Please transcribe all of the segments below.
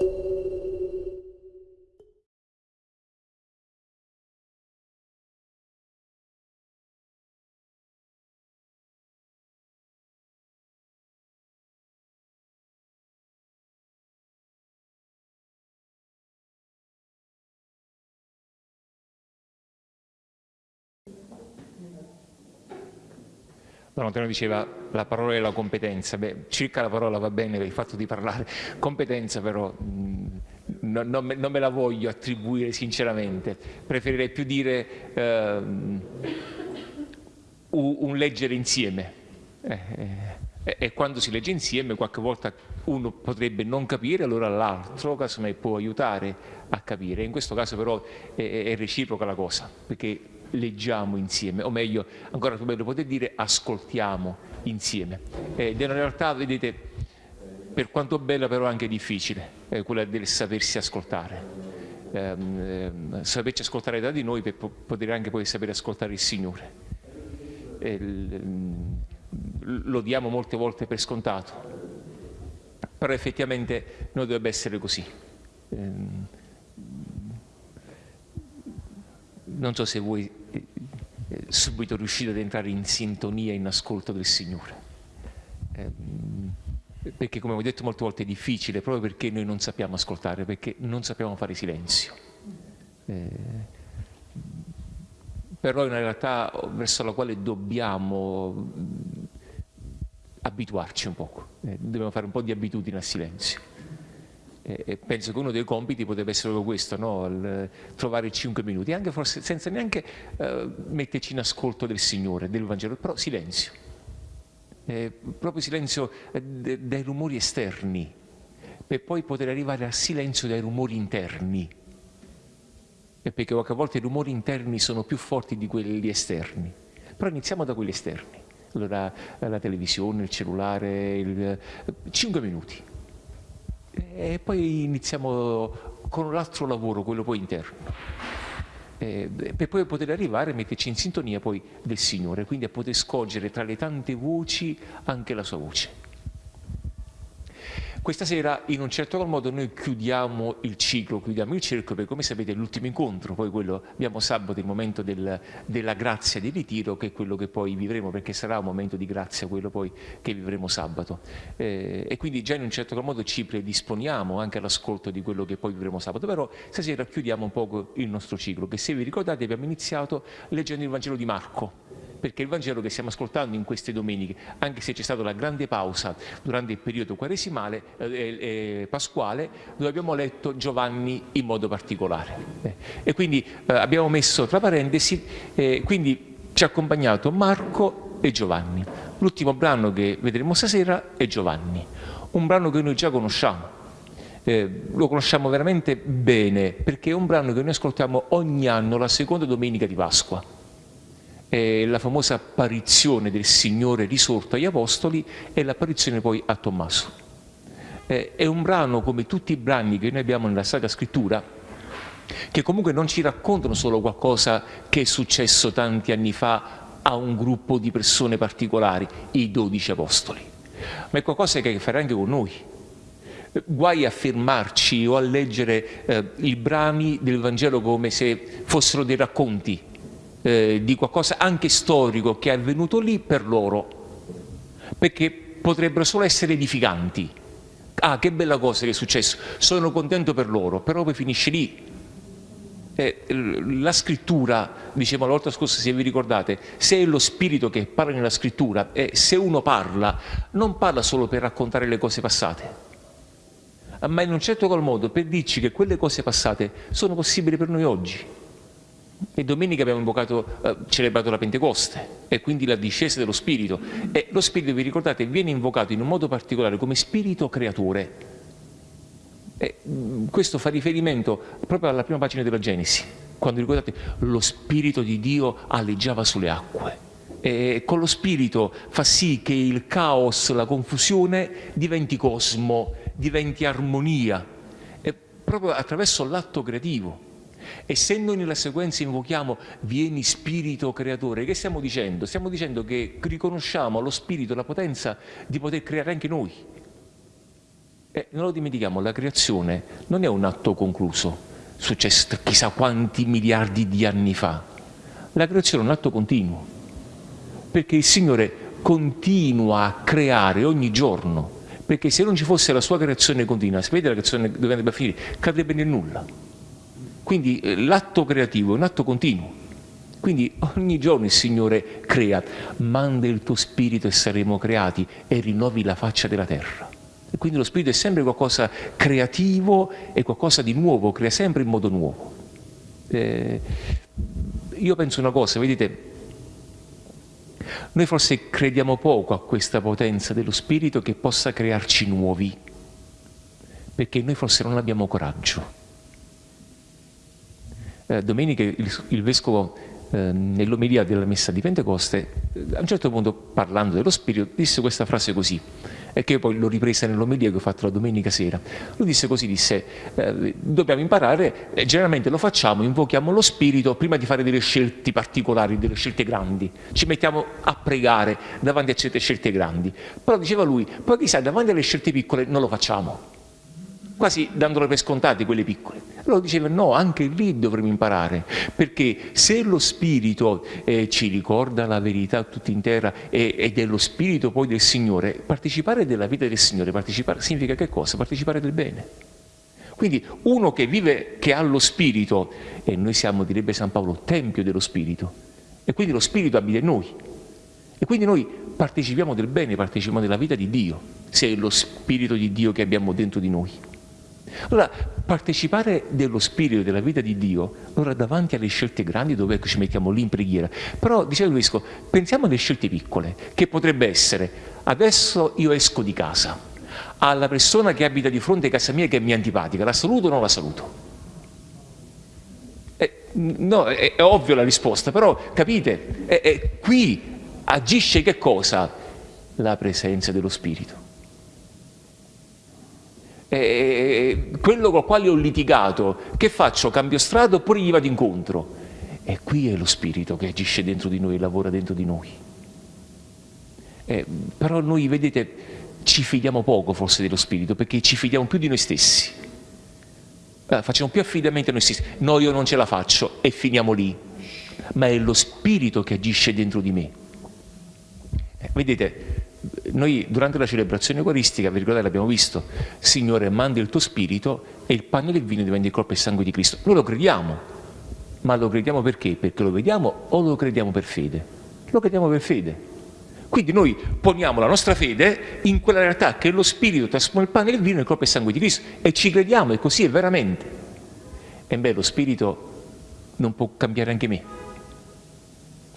thank you Don Antonio diceva la parola è la competenza, beh circa la parola va bene per il fatto di parlare, competenza però mh, no, non, me, non, me, la voglio attribuire sinceramente, preferirei più dire eh, un, un, leggere insieme. Eh, eh, e quando si legge insieme qualche volta uno potrebbe non capire, allora l'altro casomai può aiutare a capire. In questo caso però è, è reciproca la cosa, perché leggiamo insieme, o meglio, ancora più bello poter dire, ascoltiamo insieme. Ed è una realtà, vedete, per quanto bella però anche difficile, eh, quella del sapersi ascoltare. Eh, eh, saperci ascoltare da di noi per poter anche poi sapere ascoltare il Signore. lo diamo molte volte per scontato, però effettivamente non dovrebbe essere così. Ehm, non so se voi eh, eh, subito riuscite ad entrare in sintonia, in ascolto del Signore. Eh, perché come ho detto molte volte è difficile, proprio perché noi non sappiamo ascoltare, perché non sappiamo fare silenzio. Eh, però è una realtà verso la quale dobbiamo mm, abituarci un poco, eh, dobbiamo fare un po' di abitudine al silenzio. E penso che uno dei compiti potrebbe essere proprio questo, no? trovare cinque minuti, anche forse senza neanche uh, metterci in ascolto del Signore, del Vangelo, però silenzio, eh, proprio silenzio eh, dai rumori esterni, per poi poter arrivare al silenzio dai rumori interni, e perché qualche volta i rumori interni sono più forti di quelli esterni, però iniziamo da quelli esterni, allora la televisione, il cellulare, il... cinque minuti e poi iniziamo con l'altro lavoro, quello poi interno. Per poi poter arrivare a metterci in sintonia poi del Signore, quindi a poter scorgere tra le tante voci anche la sua voce. Questa sera in un certo modo noi chiudiamo il ciclo, chiudiamo il cerchio perché come sapete è l'ultimo incontro, poi quello abbiamo sabato il momento del, della grazia del ritiro che è quello che poi vivremo perché sarà un momento di grazia quello poi che vivremo sabato. Eh, e quindi già in un certo modo ci predisponiamo anche all'ascolto di quello che poi vivremo sabato, però stasera chiudiamo un po' il nostro ciclo che se vi ricordate abbiamo iniziato leggendo il Vangelo di Marco perché il Vangelo che stiamo ascoltando in queste domeniche, anche se c'è stata la grande pausa durante il periodo quaresimale, eh, eh, pasquale, dove abbiamo letto Giovanni in modo particolare. Eh, e quindi eh, abbiamo messo tra parentesi, eh, quindi ci ha accompagnato Marco e Giovanni. L'ultimo brano che vedremo stasera è Giovanni, un brano che noi già conosciamo, eh, lo conosciamo veramente bene perché è un brano che noi ascoltiamo ogni anno la seconda domenica di Pasqua eh, la famosa apparizione del Signore risorto agli Apostoli e l'apparizione poi a Tommaso. Eh, è un brano come tutti i brani che noi abbiamo nella Sacra Scrittura, che comunque non ci raccontano solo qualcosa che è successo tanti anni fa a un gruppo di persone particolari, i dodici Apostoli, ma è qualcosa che ha a che fare anche con noi. Guai a fermarci o a leggere eh, i brani del Vangelo come se fossero dei racconti, eh, di qualcosa anche storico che è avvenuto lì per loro, perché potrebbero solo essere edificanti. Ah, che bella cosa che è successo, sono contento per loro, però poi finisce lì. Eh, la scrittura, dicevo la volta scorsa se vi ricordate, se è lo spirito che parla nella scrittura, e se uno parla, non parla solo per raccontare le cose passate, ma in un certo qual modo per dirci che quelle cose passate sono possibili per noi oggi e domenica abbiamo invocato, eh, celebrato la Pentecoste e quindi la discesa dello Spirito. E lo Spirito, vi ricordate, viene invocato in un modo particolare come Spirito creatore. E mm, questo fa riferimento proprio alla prima pagina della Genesi, quando ricordate lo Spirito di Dio alleggiava sulle acque. E con lo Spirito fa sì che il caos, la confusione diventi cosmo, diventi armonia, e proprio attraverso l'atto creativo. E se noi nella sequenza invochiamo vieni spirito creatore, che stiamo dicendo? Stiamo dicendo che riconosciamo allo spirito la potenza di poter creare anche noi. E non lo dimentichiamo, la creazione non è un atto concluso, successo chissà quanti miliardi di anni fa. La creazione è un atto continuo, perché il Signore continua a creare ogni giorno, perché se non ci fosse la sua creazione continua, sapete la creazione dove andrebbe a finire? Cadrebbe nel nulla. Quindi eh, l'atto creativo è un atto continuo. Quindi ogni giorno il Signore crea, manda il tuo spirito e saremo creati e rinnovi la faccia della terra. E quindi lo spirito è sempre qualcosa creativo e qualcosa di nuovo, crea sempre in modo nuovo. Eh, io penso una cosa, vedete, noi forse crediamo poco a questa potenza dello spirito che possa crearci nuovi, perché noi forse non abbiamo coraggio. Eh, domenica il, il vescovo eh, nell'omelia della messa di Pentecoste, eh, a un certo punto parlando dello Spirito, disse questa frase così, e che io poi l'ho ripresa nell'omelia che ho fatto la domenica sera. Lui disse così, disse, eh, dobbiamo imparare, eh, generalmente lo facciamo, invochiamo lo Spirito prima di fare delle scelte particolari, delle scelte grandi. Ci mettiamo a pregare davanti a certe scelte grandi. Però diceva lui, poi chissà, davanti alle scelte piccole non lo facciamo quasi dandole per scontate quelle piccole. Allora diceva no, anche lì dovremmo imparare, perché se lo Spirito eh, ci ricorda la verità tutta intera e, ed è lo Spirito poi del Signore, partecipare della vita del Signore, partecipare significa che cosa? Partecipare del bene. Quindi uno che vive, che ha lo Spirito, e noi siamo, direbbe San Paolo, tempio dello Spirito, e quindi lo Spirito abita in noi. E quindi noi partecipiamo del bene, partecipiamo della vita di Dio, se è lo Spirito di Dio che abbiamo dentro di noi. Allora, partecipare dello spirito della vita di Dio, allora davanti alle scelte grandi dove ecco, ci mettiamo lì in preghiera, però diceva Vescovo, pensiamo alle scelte piccole, che potrebbe essere, adesso io esco di casa, alla persona che abita di fronte a casa mia che mi è antipatica, la saluto o non la saluto? Eh, no, è, è, ovvio la risposta, però capite, è, è, qui agisce che cosa? La presenza dello Spirito eh, quello con il quale ho litigato, che faccio? Cambio strada oppure gli vado incontro? E qui è lo spirito che agisce dentro di noi, lavora dentro di noi. Eh, però noi, vedete, ci fidiamo poco forse dello spirito, perché ci fidiamo più di noi stessi. Eh, facciamo più affidamento a noi stessi. No, io non ce la faccio e finiamo lì. Ma è lo spirito che agisce dentro di me. Eh, vedete, noi durante la celebrazione eucaristica, vi ricordate, l'abbiamo visto, Signore manda il tuo spirito e il pane e il vino diventa il corpo e il sangue di Cristo. Noi lo crediamo, ma lo crediamo perché? Perché lo vediamo o lo crediamo per fede? Lo crediamo per fede. Quindi noi poniamo la nostra fede in quella realtà che lo spirito trasforma il pane e il vino nel corpo e il sangue di Cristo e ci crediamo e così è veramente. E beh, lo spirito non può cambiare anche me.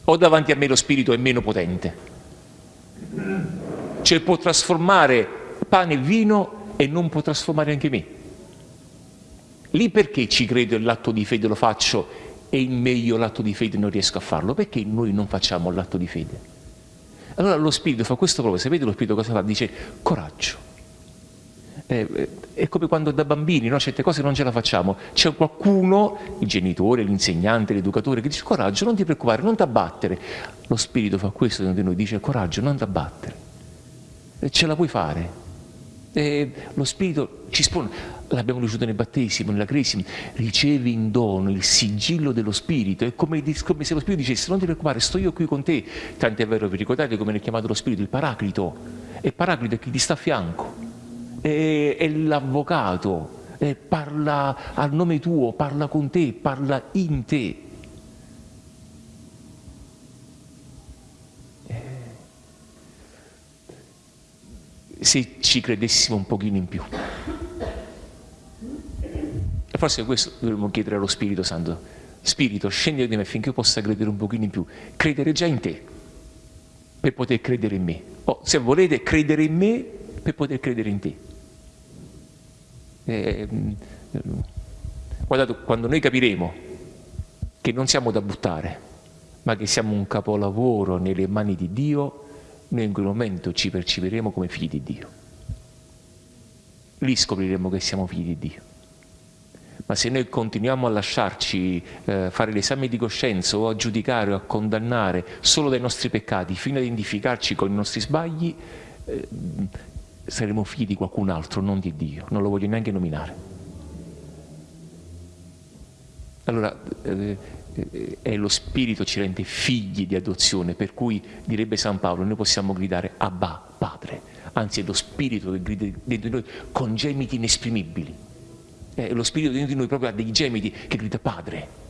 O davanti a me lo spirito è meno potente cioè può trasformare pane e vino e non può trasformare anche me. Lì perché ci credo e l'atto di fede lo faccio e in me io l'atto di fede non riesco a farlo? Perché noi non facciamo l'atto di fede? Allora lo Spirito fa questo proprio, sapete lo Spirito cosa fa? Dice coraggio. Eh, è come quando da bambini no? certe cose non ce la facciamo, c'è qualcuno, il genitore, l'insegnante, l'educatore, che dice coraggio, non ti preoccupare, non ti abbattere. Lo Spirito fa questo dentro di noi, dice coraggio, non ti abbattere ce la puoi fare. E lo Spirito ci spone, l'abbiamo ricevuto nel battesimo, nella cresima, ricevi in dono il sigillo dello Spirito, è come, come, se lo Spirito dicesse non ti preoccupare, sto io qui con te, tant'è vero, vi ricordate come è chiamato lo Spirito, il Paraclito, e Paraclito è chi ti sta a fianco, è, è l'avvocato, parla al nome tuo, parla con te, parla in te. Se ci credessimo un pochino in più. E forse questo dovremmo chiedere allo Spirito Santo. Spirito, scendi di me affinché io possa credere un pochino in più. Credere già in te, per poter credere in me. O se volete, credere in me per poter credere in te. Eh, guardate, quando noi capiremo che non siamo da buttare, ma che siamo un capolavoro nelle mani di Dio, noi in quel momento ci percepiremo come figli di Dio. Lì scopriremo che siamo figli di Dio. Ma se noi continuiamo a lasciarci eh, fare l'esame di coscienza o a giudicare o a condannare solo dai nostri peccati fino ad identificarci con i nostri sbagli, eh, saremo figli di qualcun altro, non di Dio, non lo voglio neanche nominare. Allora, eh, è lo Spirito ci rende figli di adozione, per cui direbbe San Paolo, noi possiamo gridare Abba, Padre, anzi è lo Spirito che grida dentro di noi con gemiti inesprimibili. È lo Spirito dentro di noi proprio ha dei gemiti che grida Padre.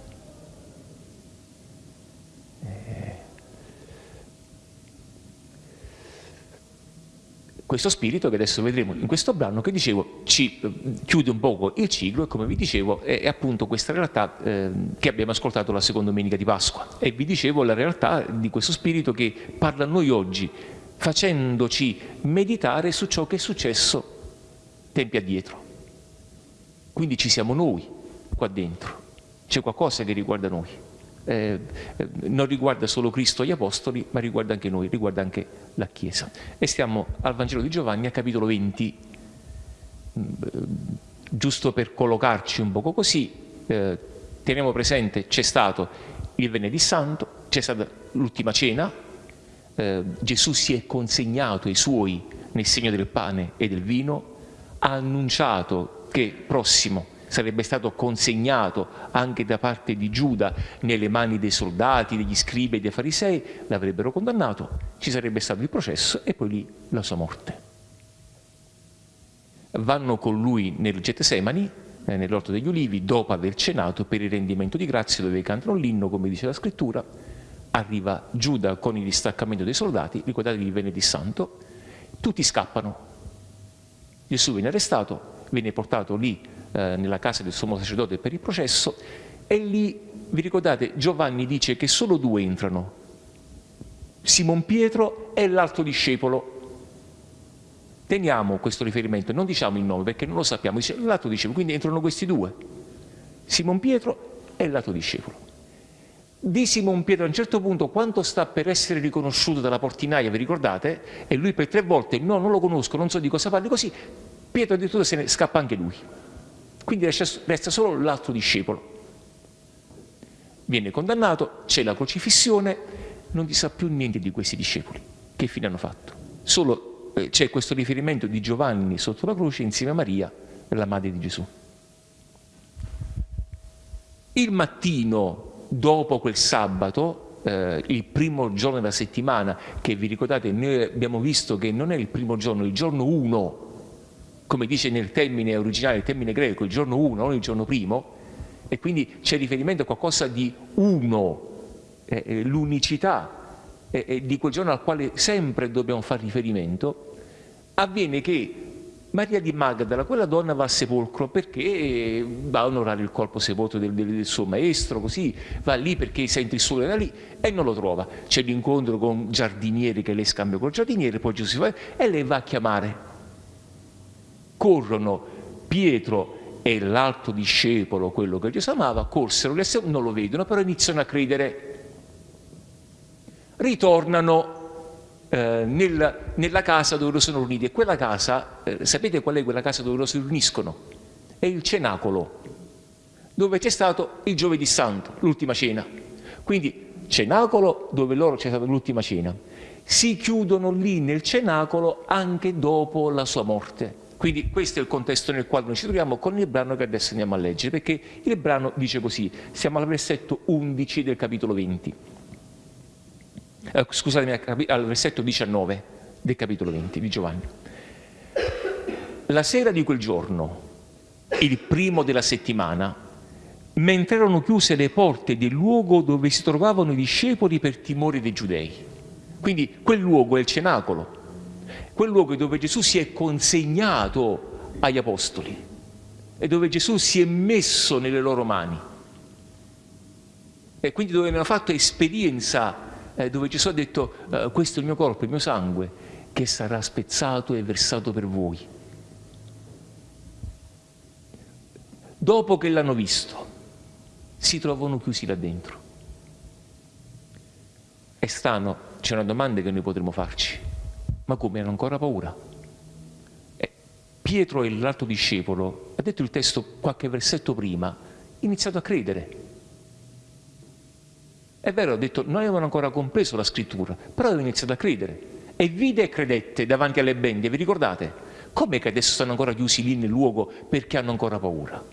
Questo spirito che adesso vedremo in questo brano che dicevo ci eh, chiude un poco il ciclo e come vi dicevo è, è appunto questa realtà eh, che abbiamo ascoltato la seconda domenica di Pasqua. E vi dicevo la realtà di questo spirito che parla a noi oggi facendoci meditare su ciò che è successo tempi addietro. Quindi ci siamo noi qua dentro. C'è qualcosa che riguarda noi eh, eh, non riguarda solo Cristo e gli Apostoli, ma riguarda anche noi, riguarda anche la Chiesa. E stiamo al Vangelo di Giovanni, al capitolo 20, mm, giusto per collocarci un poco così, eh, teniamo presente, c'è stato il Venerdì Santo, c'è stata l'ultima cena, eh, Gesù si è consegnato ai suoi nel segno del pane e del vino, ha annunciato che prossimo sarebbe stato consegnato anche da parte di Giuda nelle mani dei soldati, degli scribi e dei farisei, l'avrebbero condannato, ci sarebbe stato il processo e poi lì la sua morte. Vanno con lui nel Getsemani, eh, nell'orto degli ulivi, dopo aver cenato per il rendimento di grazie dove cantano l'inno, come dice la scrittura, arriva Giuda con il distaccamento dei soldati, ricordatevi il venerdì santo, tutti scappano. Gesù viene arrestato, viene portato lì eh, nella casa del sommo sacerdote per il processo e lì, vi ricordate, Giovanni dice che solo due entrano, Simon Pietro e l'altro discepolo. Teniamo questo riferimento, non diciamo il nome perché non lo sappiamo, dice l'altro discepolo, quindi entrano questi due, Simon Pietro e l'altro discepolo. Di Simon Pietro a un certo punto, quando sta per essere riconosciuto dalla portinaia, vi ricordate? E lui per tre volte, no, non lo conosco, non so di cosa parli, così Pietro addirittura se ne scappa anche lui. Quindi resta solo l'altro discepolo. Viene condannato, c'è la crocifissione, non si sa più niente di questi discepoli. Che fine hanno fatto? Solo eh, c'è questo riferimento di Giovanni sotto la croce insieme a Maria, la madre di Gesù. Il mattino dopo quel sabato, eh, il primo giorno della settimana, che vi ricordate, noi abbiamo visto che non è il primo giorno, il giorno 1 come dice nel termine originale, il termine greco, il giorno 1, non il giorno primo, e quindi c'è riferimento a qualcosa di uno, eh, eh, l'unicità eh, di quel giorno al quale sempre dobbiamo fare riferimento, avviene che Maria di Magdala, quella donna va al sepolcro perché va a onorare il corpo sepolto del, del, del, suo maestro, così va lì perché sente il sole da lì e non lo trova. C'è l'incontro con giardinieri che lei scambia col giardiniere, poi va e lei va a chiamare corrono Pietro e l'altro discepolo, quello che Gesù amava, corsero, non lo vedono, però iniziano a credere. Ritornano eh, nel, nella casa dove loro sono riuniti e quella casa, eh, sapete qual è quella casa dove loro si riuniscono? È il cenacolo, dove c'è stato il giovedì santo, l'ultima cena. Quindi cenacolo dove loro c'è stata l'ultima cena. Si chiudono lì nel cenacolo anche dopo la sua morte. Quindi questo è il contesto nel quale noi ci troviamo con il brano che adesso andiamo a leggere, perché il brano dice così, siamo al versetto 11 del capitolo 20, eh, scusatemi, al versetto 19 del capitolo 20 di Giovanni. La sera di quel giorno, il primo della settimana, mentre erano chiuse le porte del luogo dove si trovavano i discepoli per timore dei giudei. Quindi quel luogo è il cenacolo, quel luogo dove Gesù si è consegnato agli apostoli e dove Gesù si è messo nelle loro mani e quindi dove hanno fatto esperienza, eh, dove Gesù ha detto eh, questo è il mio corpo, il mio sangue che sarà spezzato e versato per voi. Dopo che l'hanno visto, si trovano chiusi là dentro. È strano, c'è una domanda che noi potremmo farci ma come hanno ancora paura? Eh, Pietro e l'altro discepolo, ha detto il testo qualche versetto prima, iniziato a credere. È vero, ha detto, non avevano ancora compreso la scrittura, però avevano iniziato a credere. E vide e credette davanti alle bende, vi ricordate? Come che adesso stanno ancora chiusi lì nel luogo perché hanno ancora paura?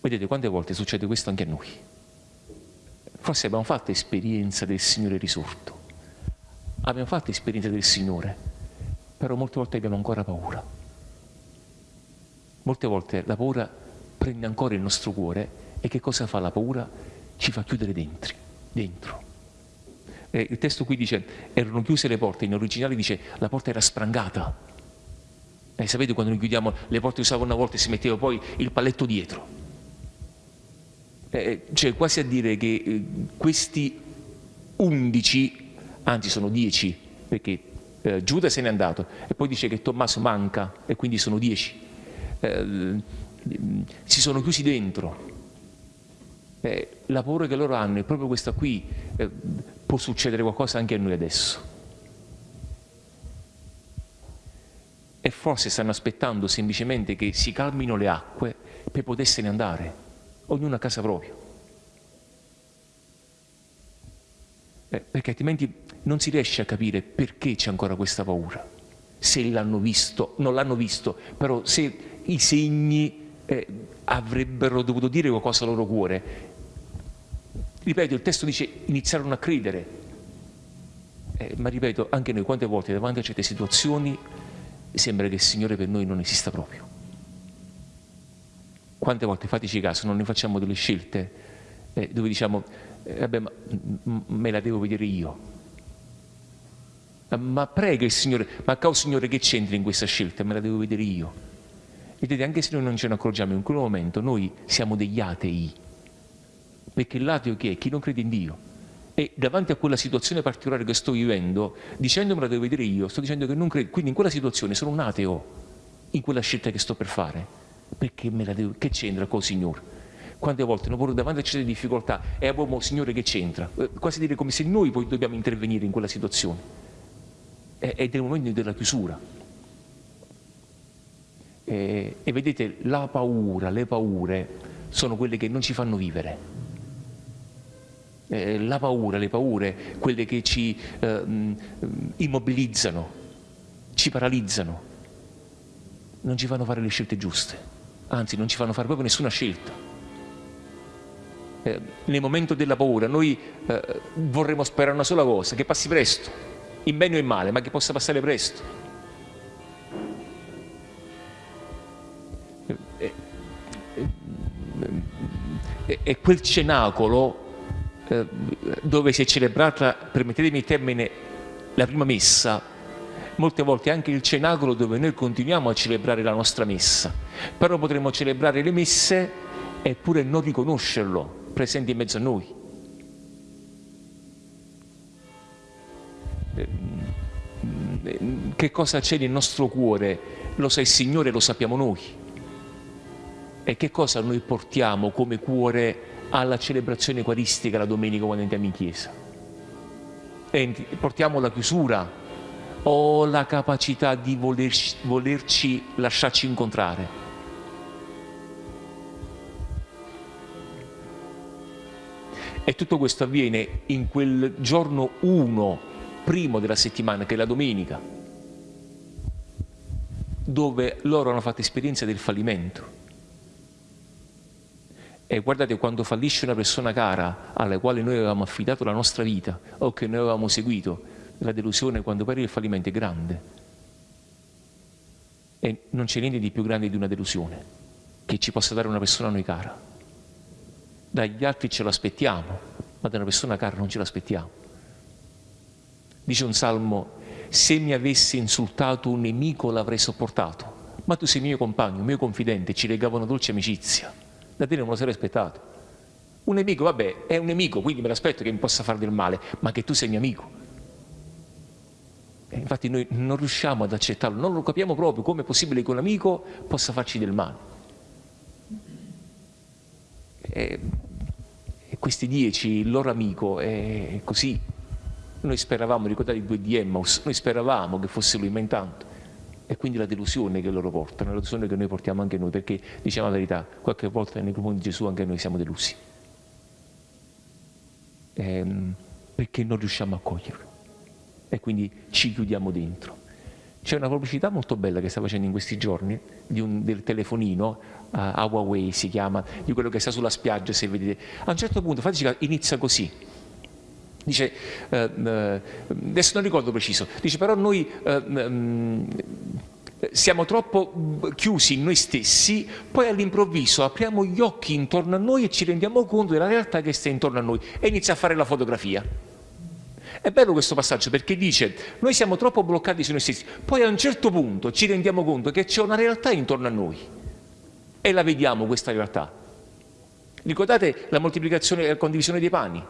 Vedete quante volte succede questo anche a noi. Forse abbiamo fatto esperienza del Signore risorto, abbiamo fatto esperienza del Signore, però molte volte abbiamo ancora paura. Molte volte la paura prende ancora il nostro cuore e che cosa fa la paura? Ci fa chiudere dentro. dentro. Eh, il testo qui dice erano chiuse le porte, in originale dice la porta era sprangata. Eh, sapete quando noi chiudiamo le porte usava una volta e si metteva poi il paletto dietro eh, cioè quasi a dire che eh, questi undici, anzi sono dieci, perché eh, Giuda se n'è andato, e poi dice che Tommaso manca, e quindi sono dieci, eh, si sono chiusi dentro. Eh, la paura che loro hanno è proprio questa qui, eh, può succedere qualcosa anche a noi adesso. E forse stanno aspettando semplicemente che si calmino le acque per potersene andare ognuno a casa propria. Eh, perché altrimenti non si riesce a capire perché c'è ancora questa paura. Se l'hanno visto, non l'hanno visto, però se i segni eh, avrebbero dovuto dire qualcosa al loro cuore. Ripeto, il testo dice iniziarono a credere. Eh, ma ripeto, anche noi quante volte davanti a certe situazioni sembra che il Signore per noi non esista proprio. Quante volte, fateci caso, non ne facciamo delle scelte eh, dove diciamo, eh, ma, me la devo vedere io. Ma prega il Signore, ma caro Signore che c'entri in questa scelta? Me la devo vedere io. Vedete, anche se noi non ce ne accorgiamo in quel momento, noi siamo degli atei. Perché l'ateo chi è? Chi non crede in Dio. E davanti a quella situazione particolare che sto vivendo, dicendo me la devo vedere io, sto dicendo che non credo. Quindi in quella situazione sono un ateo, in quella scelta che sto per fare. Perché me la devo... Che c'entra col Signore? Quante volte noi pure davanti a certe difficoltà e abbiamo Signore che c'entra? Eh, quasi dire come se noi poi dobbiamo intervenire in quella situazione. Ed è il momento della chiusura. E, e vedete, la paura, le paure sono quelle che non ci fanno vivere. Eh, la paura, le paure, quelle che ci eh, immobilizzano, ci paralizzano, non ci fanno fare le scelte giuste anzi non ci fanno fare proprio nessuna scelta. Eh, nel momento della paura noi eh, vorremmo sperare una sola cosa, che passi presto, in bene o in male, ma che possa passare presto. E, eh, eh, quel cenacolo eh, dove si è celebrata, permettetemi il termine, la prima messa, molte volte anche il cenacolo dove noi continuiamo a celebrare la nostra messa, però potremmo celebrare le messe eppure non riconoscerlo presente in mezzo a noi. Che cosa c'è nel nostro cuore? Lo sa il Signore, lo sappiamo noi. E che cosa noi portiamo come cuore alla celebrazione eucaristica la domenica quando andiamo in chiesa? E portiamo la chiusura, o la capacità di volerci, volerci lasciarci incontrare. E tutto questo avviene in quel giorno 1, primo della settimana, che è la domenica, dove loro hanno fatto esperienza del fallimento. E guardate, quando fallisce una persona cara alla quale noi avevamo affidato la nostra vita o che noi avevamo seguito, la delusione quando pari il fallimento è grande. E non c'è niente di più grande di una delusione che ci possa dare una persona a noi cara. Dagli altri ce l'aspettiamo, ma da una persona cara non ce l'aspettiamo. Dice un salmo, se mi avesse insultato un nemico l'avrei sopportato, ma tu sei mio compagno, mio confidente, ci legava una dolce amicizia. Da te non me lo sarei aspettato. Un nemico, vabbè, è un nemico, quindi me l'aspetto che mi possa fare del male, ma che tu sei mio amico. Infatti noi non riusciamo ad accettarlo, non lo capiamo proprio come è possibile che un amico possa farci del male. E, e questi dieci, il loro amico, è così. Noi speravamo, ricordate i due di Emmaus, noi speravamo che fosse lui, ma intanto. E quindi la delusione che loro portano, la delusione che noi portiamo anche noi, perché diciamo la verità, qualche volta nei confronti di Gesù anche noi siamo delusi. Ehm, perché non riusciamo a coglierlo e quindi ci chiudiamo dentro. C'è una pubblicità molto bella che sta facendo in questi giorni un, del telefonino, uh, Huawei si chiama, di quello che sta sulla spiaggia, se vedete. A un certo punto, fateci inizia così. Dice, uh, adesso non ricordo preciso, dice però noi um, siamo troppo chiusi in noi stessi, poi all'improvviso apriamo gli occhi intorno a noi e ci rendiamo conto della realtà che sta intorno a noi e inizia a fare la fotografia. È bello questo passaggio perché dice noi siamo troppo bloccati su noi stessi, poi a un certo punto ci rendiamo conto che c'è una realtà intorno a noi e la vediamo questa realtà. Ricordate la moltiplicazione e la condivisione dei pani?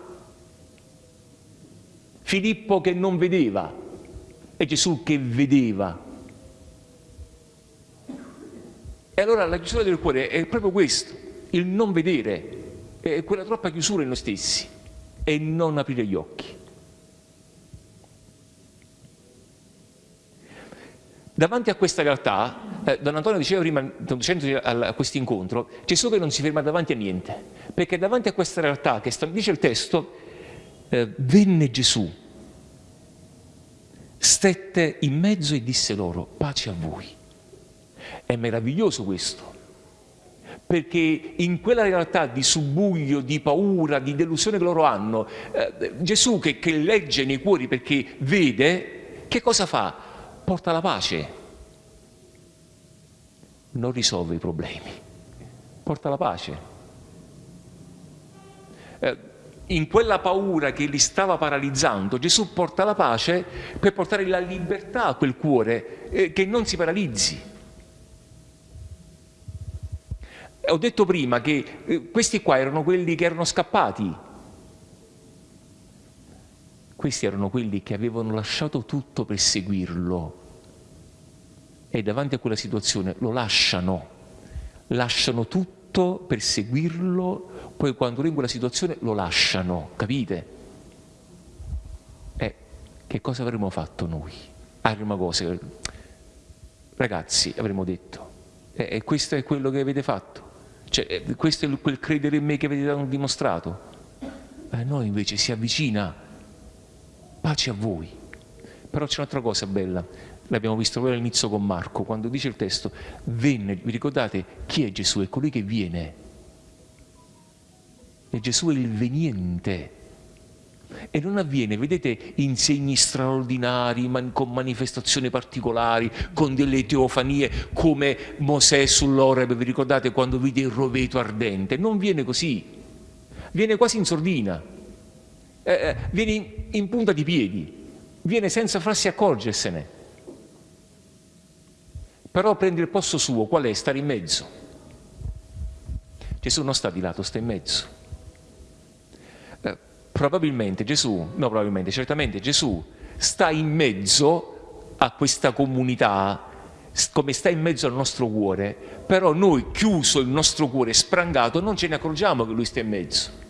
Filippo che non vedeva e Gesù che vedeva. E allora la chiusura del cuore è proprio questo, il non vedere, è quella troppa chiusura in noi stessi e non aprire gli occhi. Davanti a questa realtà, eh, Don Antonio diceva prima, conducendo a, questo incontro, Gesù che non si ferma davanti a niente, perché davanti a questa realtà, che dice il testo, eh, venne Gesù, stette in mezzo e disse loro, pace a voi. È meraviglioso questo, perché in quella realtà di subbuglio, di paura, di delusione che loro hanno, eh, Gesù che, che legge nei cuori perché vede, che cosa fa? Porta la pace, non risolve i problemi, porta la pace. Eh, in quella paura che li stava paralizzando, Gesù porta la pace per portare la libertà a quel cuore eh, che non si paralizzi. Ho detto prima che eh, questi qua erano quelli che erano scappati, questi erano quelli che avevano lasciato tutto per seguirlo e davanti a quella situazione lo lasciano, lasciano tutto per seguirlo, poi quando è in quella situazione lo lasciano, capite? Eh, che cosa avremmo fatto noi? Prima cosa, ragazzi, avremmo detto, eh, questo è quello che avete fatto, cioè, eh, questo è quel credere in me che avete dimostrato. A noi invece si avvicina pace a voi. Però c'è un'altra cosa bella, l'abbiamo visto proprio all'inizio con Marco, quando dice il testo, venne, vi ricordate chi è Gesù? È colui che viene. E Gesù è il veniente. E non avviene, vedete, in segni straordinari, man, con manifestazioni particolari, con delle teofanie come Mosè sull'Oreb, vi ricordate quando vide il roveto ardente? Non viene così, viene quasi in sordina eh, eh, viene in, in punta di piedi, viene senza farsi accorgersene. Però prende il posto suo, qual è? Stare in mezzo. Gesù non sta di lato, sta in mezzo. Eh, probabilmente Gesù, no probabilmente, certamente Gesù sta in mezzo a questa comunità come sta in mezzo al nostro cuore, però noi chiuso il nostro cuore sprangato non ce ne accorgiamo che lui sta in mezzo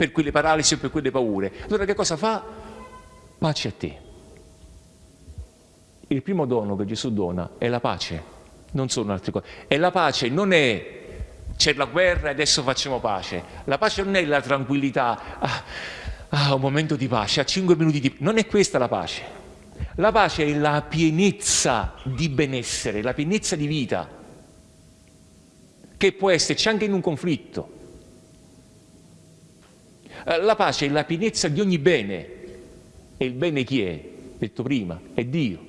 per quelle paralisi o per quelle paure. Allora che cosa fa? Pace a te. Il primo dono che Gesù dona è la pace, non sono altre cose. E la pace non è c'è la guerra e adesso facciamo pace. La pace non è la tranquillità, ah, ah, un momento di pace, a cinque minuti di... Non è questa la pace. La pace è la pienezza di benessere, la pienezza di vita, che può esserci anche in un conflitto, la pace è la pienezza di ogni bene. E il bene chi è? Detto prima, è Dio.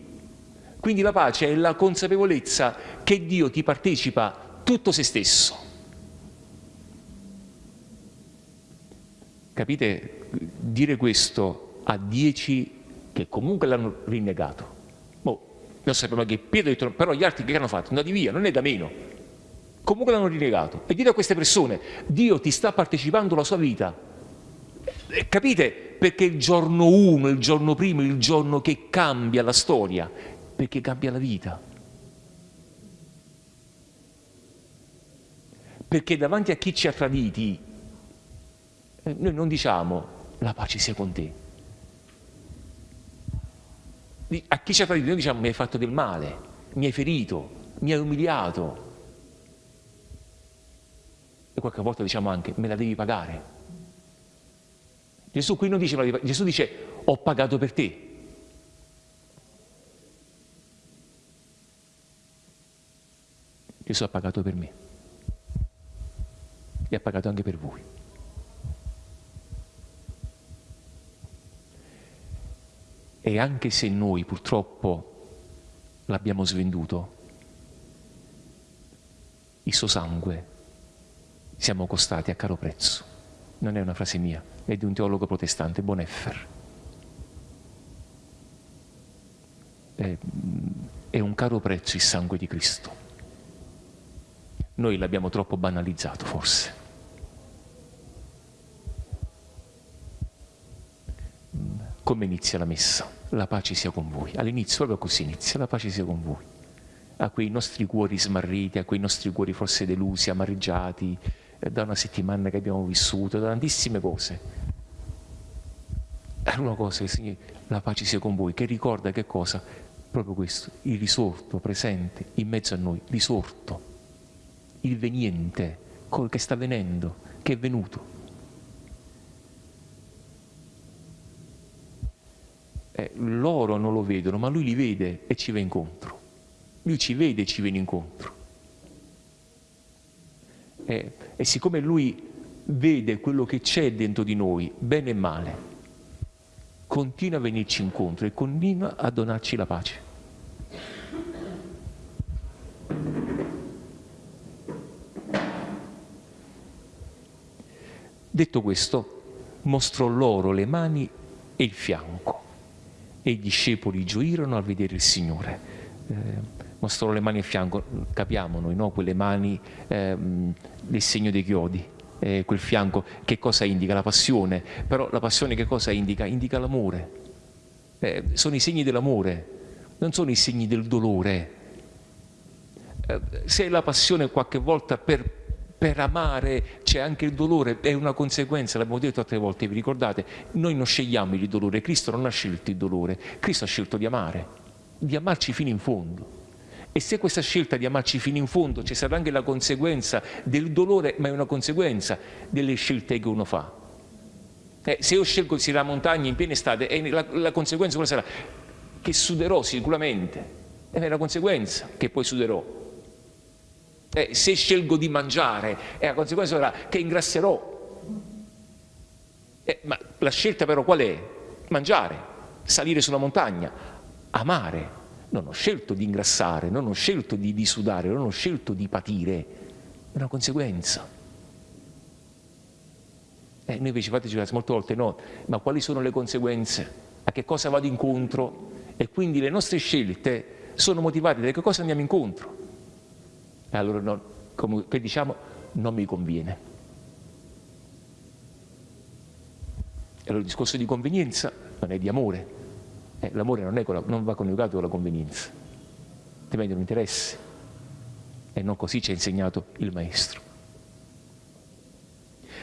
Quindi la pace è la consapevolezza che Dio ti partecipa tutto se stesso. Capite? Dire questo a dieci che comunque l'hanno rinnegato. Boh, non sappiamo che Pietro ha detto, però gli altri che hanno fatto? Andati via, non è da meno. Comunque l'hanno rinnegato. E dire a queste persone, Dio ti sta partecipando la sua vita, eh, capite perché il giorno 1, il giorno primo, il giorno che cambia la storia? Perché cambia la vita. Perché davanti a chi ci ha traditi, eh, noi non diciamo la pace sia con te. A chi ci ha tradito noi diciamo mi hai fatto del male, mi hai ferito, mi hai umiliato. E qualche volta diciamo anche me la devi pagare. Gesù qui non dice, Gesù dice ho pagato per te. Gesù ha pagato per me e ha pagato anche per voi. E anche se noi purtroppo l'abbiamo svenduto, il suo sangue siamo costati a caro prezzo. Non è una frase mia, è di un teologo protestante, Boneffer. È, è un caro prezzo il sangue di Cristo. Noi l'abbiamo troppo banalizzato, forse. Come inizia la messa? La pace sia con voi. All'inizio proprio così inizia, la pace sia con voi. A quei nostri cuori smarriti, a quei nostri cuori forse delusi, amareggiati, da una settimana che abbiamo vissuto, da tantissime cose. È una cosa, Signore, la pace sia con voi, che ricorda che cosa? Proprio questo, il risorto presente in mezzo a noi, risorto, il veniente, che sta venendo, che è venuto. Eh, loro non lo vedono, ma lui li vede e ci va incontro. Lui ci vede e ci viene incontro. Eh, e siccome lui vede quello che c'è dentro di noi, bene e male, continua a venirci incontro e continua a donarci la pace. Detto questo, mostrò loro le mani e il fianco e i discepoli gioirono al vedere il Signore. Eh, mostrò le mani il fianco, capiamo noi, no? quelle mani eh, del segno dei chiodi, eh, quel fianco, che cosa indica? La passione, però la passione che cosa indica? Indica l'amore. Eh, sono i segni dell'amore, non sono i segni del dolore. Eh, se la passione qualche volta per, per amare c'è anche il dolore, è una conseguenza, l'abbiamo detto altre volte, vi ricordate? Noi non scegliamo il dolore, Cristo non ha scelto il dolore, Cristo ha scelto di amare, di amarci fino in fondo. E se questa scelta di amarci fino in fondo ci sarà anche la conseguenza del dolore, ma è una conseguenza delle scelte che uno fa. Eh, se io scelgo di la montagna in piena estate, eh, la, la, conseguenza cosa sarà? Che suderò sicuramente. È la conseguenza che poi suderò. Eh, se scelgo di mangiare, eh, la conseguenza sarà che ingrasserò. Eh, ma la scelta però qual è? Mangiare, salire sulla montagna, amare non ho scelto di ingrassare, non ho scelto di, di sudare, non ho scelto di patire, è una conseguenza. Eh, noi invece fateci caso molte volte no, ma quali sono le conseguenze? A che cosa vado incontro? E quindi le nostre scelte sono motivate da che cosa andiamo incontro. E allora no, come diciamo, non mi conviene. E allora il discorso di convenienza non è di amore, eh, l'amore non, non, va coniugato con la convenienza, altrimenti non interessa. E non così ci ha insegnato il Maestro.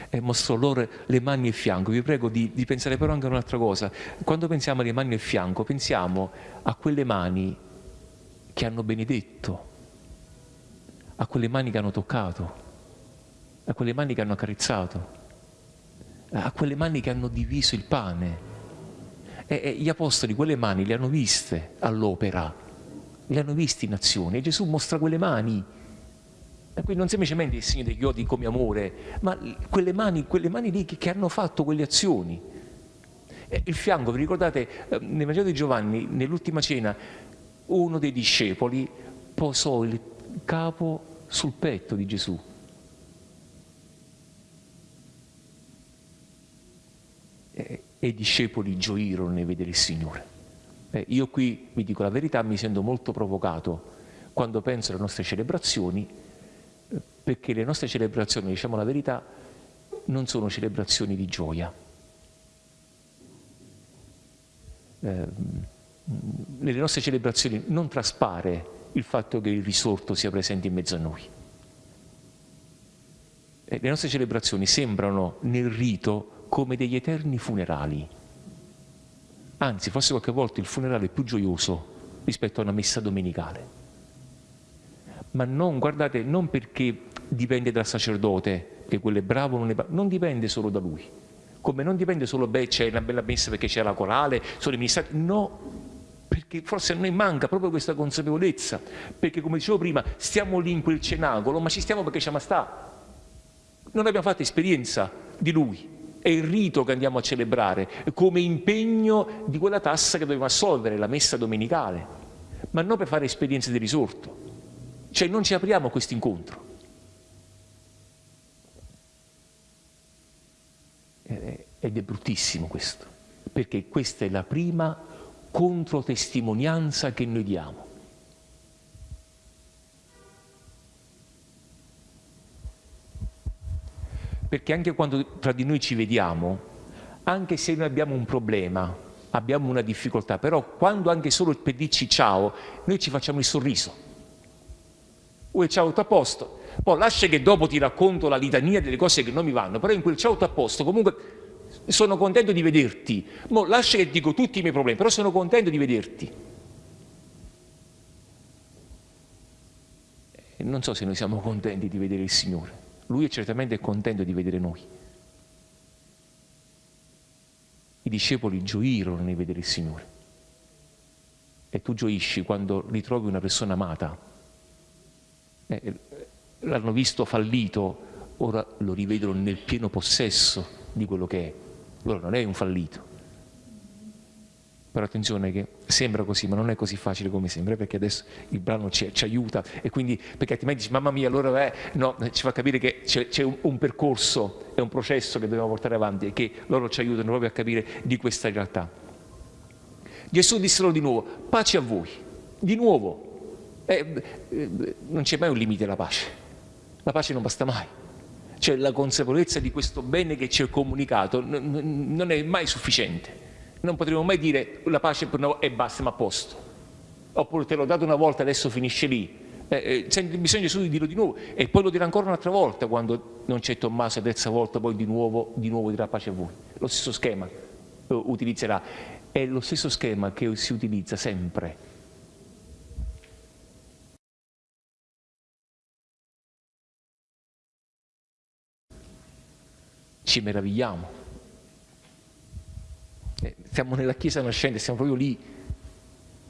E mostrò loro le mani e il fianco. Vi prego di, di pensare però anche a un'altra cosa. Quando pensiamo alle mani e il fianco, pensiamo a quelle mani che hanno benedetto, a quelle mani che hanno toccato, a quelle mani che hanno accarezzato, a quelle mani che hanno diviso il pane, e, e gli apostoli quelle mani le hanno viste all'opera, le hanno viste in azione e Gesù mostra quelle mani. E quindi non semplicemente il segno degli chiodi come amore, ma quelle mani, quelle mani lì che, che hanno fatto quelle azioni. E il fianco, vi ricordate, eh, nel Vangelo di Giovanni, nell'ultima cena, uno dei discepoli posò il capo sul petto di Gesù. E, e i discepoli gioirono nel vedere il Signore. Eh, io qui, vi dico la verità, mi sento molto provocato quando penso alle nostre celebrazioni, perché le nostre celebrazioni, diciamo la verità, non sono celebrazioni di gioia. Eh, nelle nostre celebrazioni non traspare il fatto che il risorto sia presente in mezzo a noi. Eh, le nostre celebrazioni sembrano nel rito come degli eterni funerali. Anzi, forse qualche volta il funerale è più gioioso rispetto a una messa domenicale. Ma non, guardate, non perché dipende dal sacerdote, che quello è bravo non è bravo, non dipende solo da lui. Come non dipende solo, beh, c'è una bella messa perché c'è la corale, sono i ministrati, no, perché forse a noi manca proprio questa consapevolezza, perché come dicevo prima stiamo lì in quel cenacolo, ma ci stiamo perché ci sta. Non abbiamo fatto esperienza di Lui, è il rito che andiamo a celebrare come impegno di quella tassa che dobbiamo assolvere, la messa domenicale, ma non per fare esperienze di risorto. Cioè non ci apriamo a questo incontro. Ed è bruttissimo questo, perché questa è la prima controtestimonianza che noi diamo. Perché anche quando tra di noi ci vediamo, anche se noi abbiamo un problema, abbiamo una difficoltà, però quando anche solo per dirci ciao, noi ci facciamo il sorriso. Ui, ciao, tutto a posto. Poi lascia che dopo ti racconto la litania delle cose che non mi vanno, però in quel ciao, tutto a posto, comunque sono contento di vederti. Mo lascia che dico tutti i miei problemi, però sono contento di vederti. E non so se noi siamo contenti di vedere il Signore. Lui è certamente contento di vedere noi. I discepoli gioirono nel vedere il Signore. E tu gioisci quando ritrovi una persona amata. Eh, l'hanno visto fallito, ora lo rivedono nel pieno possesso di quello che è. Allora non è un fallito. Però attenzione che sembra così, ma non è così facile come sembra, perché adesso il brano ci, ci aiuta. E quindi, perché altrimenti dici, mamma mia, allora è, no, ci fa capire che c'è, un, un, percorso, è un processo che dobbiamo portare avanti e che loro ci aiutano proprio a capire di questa realtà. Gesù disse loro di nuovo, pace a voi, di nuovo, eh, eh, non c'è mai un limite alla pace, la pace non basta mai, cioè la consapevolezza di questo bene che ci è comunicato non è mai sufficiente non potremo mai dire la pace è basta ma a posto. Oppure te l'ho dato una volta, adesso finisce lì. Eh, eh, bisogna solo di dirlo di nuovo. E poi lo dirà ancora un'altra volta quando non c'è Tommaso la terza volta poi di nuovo, di nuovo dirà pace a voi. Lo stesso schema eh, utilizzerà. È lo stesso schema che si utilizza sempre. Ci meravigliamo. eh, siamo nella Chiesa nascente, siamo proprio lì.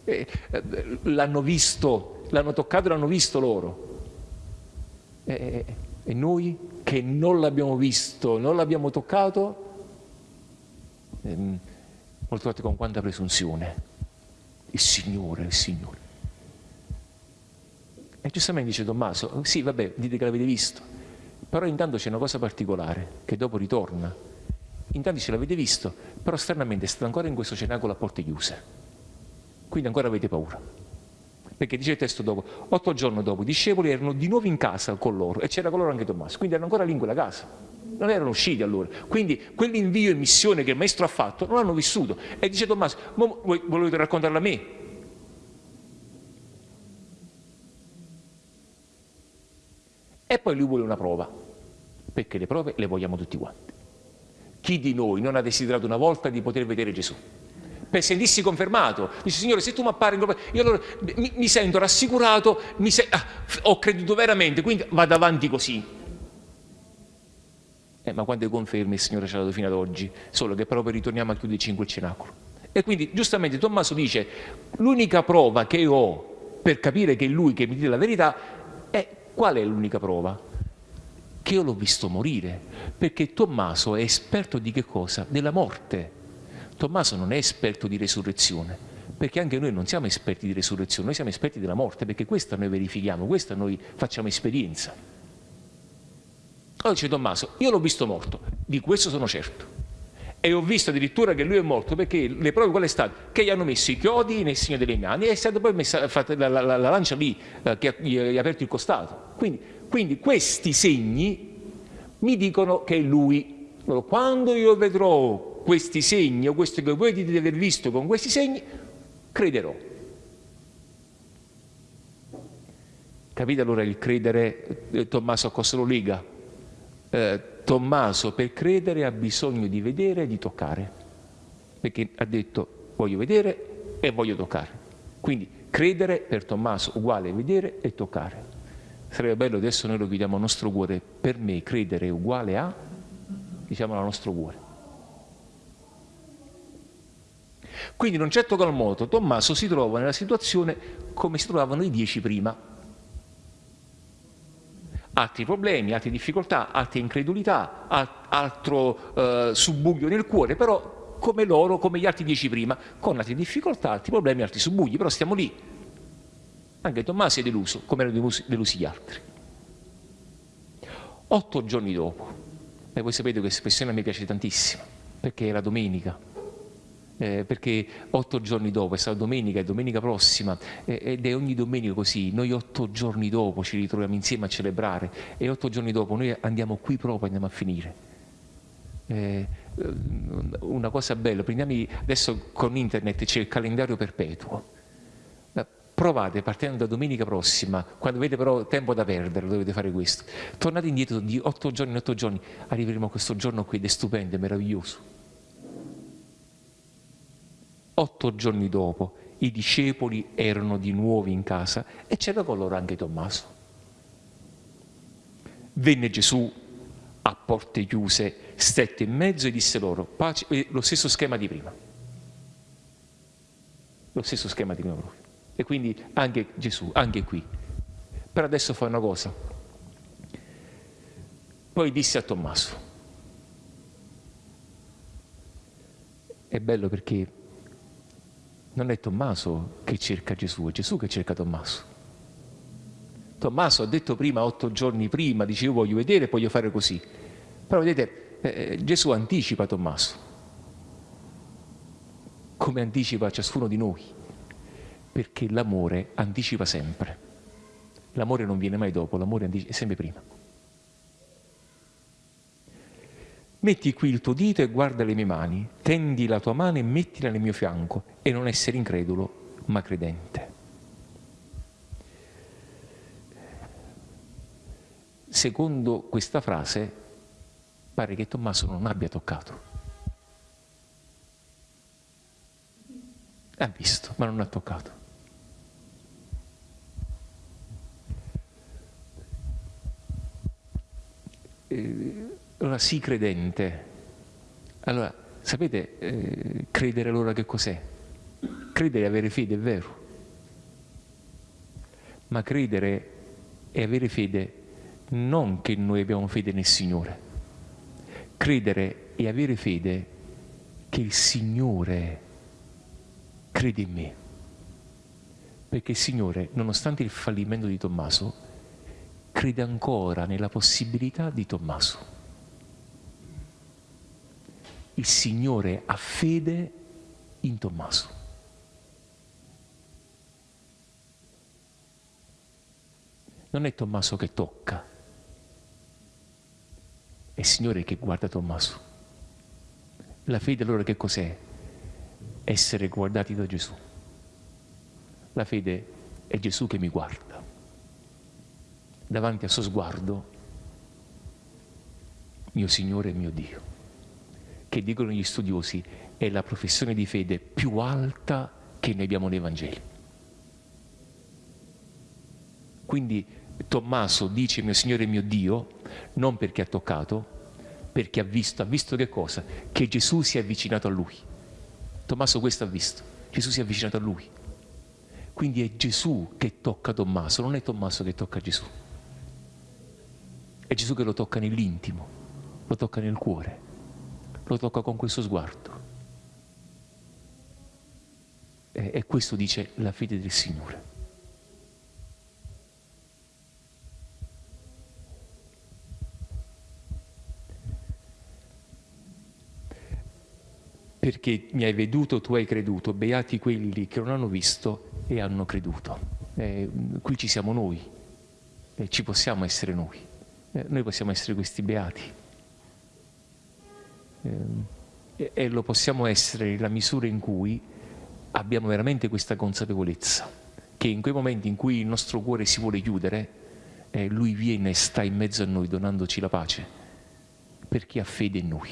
Eh, eh, l'hanno visto, l'hanno toccato e l'hanno visto loro. E noi che non l'abbiamo visto, non l'abbiamo toccato, ehm, molte volte con quanta presunzione. Il Signore, il Signore. E giustamente dice Tommaso, sì vabbè, dite che l'avete visto, però intanto c'è una cosa particolare, che dopo ritorna, intanto ce l'avete visto, però stranamente state ancora in questo cenacolo a porte chiuse, quindi ancora avete paura. Perché dice il testo dopo, otto giorni dopo i discepoli erano di nuovo in casa con loro e c'era con loro anche Tommaso, quindi erano ancora lì in quella casa, non erano usciti allora. Quindi quell'invio e missione che il maestro ha fatto non l'hanno vissuto. E dice Tommaso, volete raccontarla a me? E poi lui vuole una prova, perché le prove le vogliamo tutti quanti. Chi di noi non ha desiderato una volta di poter vedere Gesù? Per sentirsi confermato, dice Signore se tu mi appari, io allora mi, mi sento rassicurato, mi se ah, ho creduto veramente, quindi vado avanti così. Eh, ma quante conferme il Signore ci ha dato fino ad oggi? Solo che proprio ritorniamo a chiuderci in quel cenacolo. E quindi giustamente Tommaso dice, l'unica prova che ho per capire che è Lui che mi dice la verità è qual è l'unica prova? Che io l'ho visto morire, perché Tommaso è esperto di che cosa? Della morte. Tommaso non è esperto di resurrezione, perché anche noi non siamo esperti di resurrezione, noi siamo esperti della morte, perché questa noi verifichiamo, questa noi facciamo esperienza. Allora dice Tommaso, io l'ho visto morto, di questo sono certo. E ho visto addirittura che lui è morto perché le prove qual è stato? Che gli hanno messo i chiodi nel segno delle mani e è stata poi messa, fatta la, la, la, lancia lì eh, che gli ha aperto il costato. Quindi quindi questi segni mi dicono che è lui. Quando io vedrò questi segni o questo che voi dite di aver visto con questi segni, crederò. Capite allora il credere, eh, Tommaso a cosa lo lega? Eh, Tommaso per credere ha bisogno di vedere e di toccare, perché ha detto voglio vedere e voglio toccare. Quindi credere per Tommaso uguale vedere e toccare. Sarebbe bello adesso noi lo chiediamo al nostro cuore, per me credere è uguale a, diciamo al nostro cuore. Quindi in un certo qual modo Tommaso si trova nella situazione come si trovavano i dieci prima. Altri problemi, altre difficoltà, altre incredulità, altro eh, subbuglio nel cuore, però come loro, come gli altri dieci prima, con altre difficoltà, altri problemi, altri subbugli, però stiamo lì. Anche Tommaso è deluso, come erano delusi, gli altri. Otto giorni dopo, e voi sapete che espressione mi piace tantissimo, perché era domenica, eh, perché otto giorni dopo, è stata domenica, è domenica prossima, eh, ed è ogni domenica così, noi otto giorni dopo ci ritroviamo insieme a celebrare e otto giorni dopo noi andiamo qui proprio, andiamo a finire. Eh, una cosa bella, prendiamo adesso con internet c'è il calendario perpetuo, provate partendo da domenica prossima, quando avete però tempo da perdere, dovete fare questo. Tornate indietro di otto giorni in otto giorni, arriveremo a questo giorno qui ed è stupendo, è meraviglioso. Otto giorni dopo i discepoli erano di nuovo in casa e c'era con loro anche Tommaso. Venne Gesù a porte chiuse, stette in mezzo e disse loro, pace, lo stesso schema di prima. Lo stesso schema di prima proprio. E quindi anche Gesù, anche qui. Per adesso fa una cosa. Poi disse a Tommaso. È bello perché non è Tommaso che cerca Gesù, è Gesù che cerca Tommaso. Tommaso ha detto prima, otto giorni prima, dice io voglio vedere voglio fare così. Però vedete, eh, Gesù anticipa Tommaso, come anticipa ciascuno di noi perché l'amore anticipa sempre. L'amore non viene mai dopo, l'amore è sempre prima. Metti qui il tuo dito e guarda le mie mani, tendi la tua mano e mettila nel mio fianco e non essere incredulo, ma credente. Secondo questa frase pare che Tommaso non abbia toccato. Ha visto, ma non ha toccato. eh, allora sii credente. Allora, sapete, eh, credere allora che cos'è? Credere e avere fede è vero, ma credere e avere fede non che noi abbiamo fede nel Signore, credere e avere fede che il Signore crede in me. Perché il Signore, nonostante il fallimento di Tommaso, crede ancora nella possibilità di Tommaso. Il Signore ha fede in Tommaso. Non è Tommaso che tocca, è il Signore che guarda Tommaso. La fede allora che cos'è? Essere guardati da Gesù. La fede è Gesù che mi guarda davanti al suo sguardo, mio Signore e mio Dio, che dicono gli studiosi è la professione di fede più alta che noi abbiamo nei Vangeli. Quindi Tommaso dice mio Signore e mio Dio non perché ha toccato, perché ha visto, ha visto che cosa? Che Gesù si è avvicinato a lui. Tommaso questo ha visto, Gesù si è avvicinato a lui. Quindi è Gesù che tocca Tommaso, non è Tommaso che tocca Gesù. È Gesù che lo tocca nell'intimo, lo tocca nel cuore, lo tocca con questo sguardo. E, questo dice la fede del Signore. Perché mi hai veduto, tu hai creduto, beati quelli che non hanno visto e hanno creduto. Eh, qui ci siamo noi, eh, ci possiamo essere noi eh, noi possiamo essere questi beati. Eh, e lo possiamo essere nella misura in cui abbiamo veramente questa consapevolezza, che in quei momenti in cui il nostro cuore si vuole chiudere, eh, Lui viene e sta in mezzo a noi donandoci la pace, perché ha fede in noi.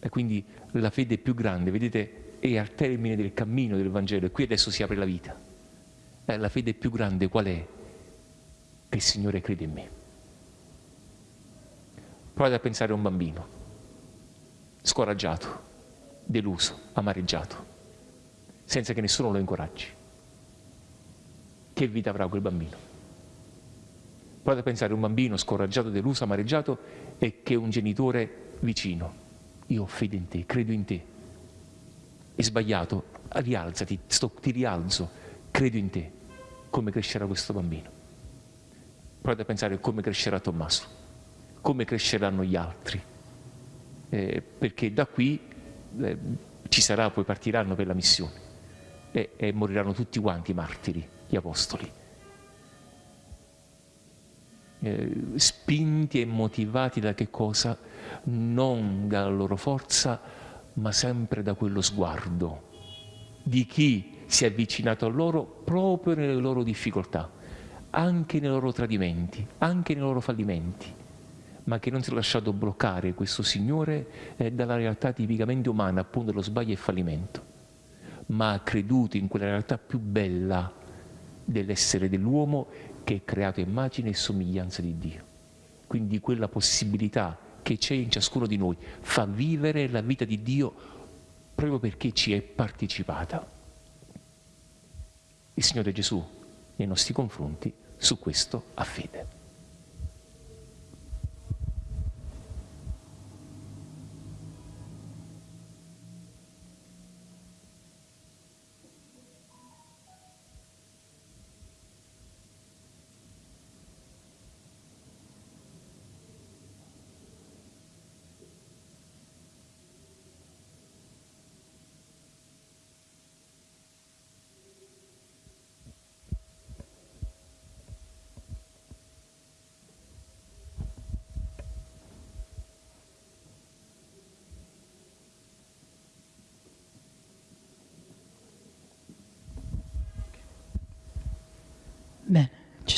E quindi la fede più grande, vedete, è al termine del cammino del Vangelo e qui adesso si apre la vita. Eh, la fede più grande qual è? che il Signore crede in me. Provate a pensare a un bambino, scoraggiato, deluso, amareggiato, senza che nessuno lo incoraggi. Che vita avrà quel bambino? Provate a pensare a un bambino scoraggiato, deluso, amareggiato e che un genitore vicino. Io fede in te, credo in te. È sbagliato, rialzati, sto, ti rialzo, credo in te. Come crescerà questo bambino? Provate a pensare come crescerà Tommaso, come cresceranno gli altri. Eh, perché da qui eh, ci sarà, poi partiranno per la missione e, e moriranno tutti quanti i martiri, gli apostoli. Eh, spinti e motivati da che cosa? Non dalla loro forza, ma sempre da quello sguardo di chi si è avvicinato a loro proprio nelle loro difficoltà, anche nei loro tradimenti, anche nei loro fallimenti, ma che non si è lasciato bloccare questo Signore eh, dalla realtà tipicamente umana, appunto dello sbaglio e fallimento, ma ha creduto in quella realtà più bella dell'essere dell'uomo che è creato immagine e somiglianza di Dio. Quindi quella possibilità che c'è in ciascuno di noi fa vivere la vita di Dio proprio perché ci è partecipata il Signore Gesù nei nostri confronti su questo ha fede. Bene, ci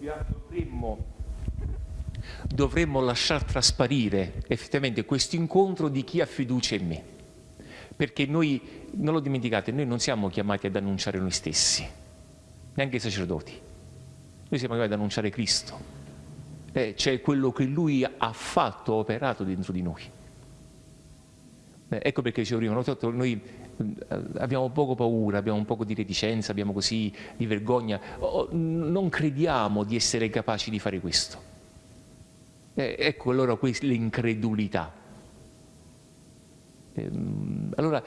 dovremmo, dovremmo lasciar trasparire effettivamente questo incontro di chi ha fiducia in me. Perché noi, non lo dimenticate, noi non siamo chiamati ad annunciare noi stessi, neanche i sacerdoti. Noi siamo chiamati ad annunciare Cristo, eh, cioè quello che Lui ha fatto, operato dentro di noi. Eh, ecco perché dicevo prima, noi abbiamo poco paura, abbiamo un po' di reticenza, abbiamo così di vergogna, non crediamo di essere capaci di fare questo. Eh, ecco allora l'incredulità. Ehm, allora,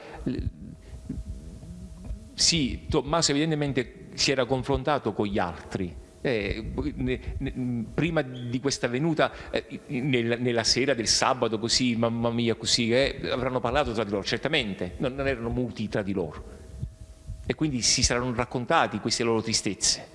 sì, Tommaso evidentemente si era confrontato con gli altri, eh, prima di questa venuta, eh, nella, nella, sera del sabato, così, mamma mia, così, eh, avranno parlato tra di loro, certamente, non, non erano muti tra di loro. E quindi si saranno raccontati queste loro tristezze.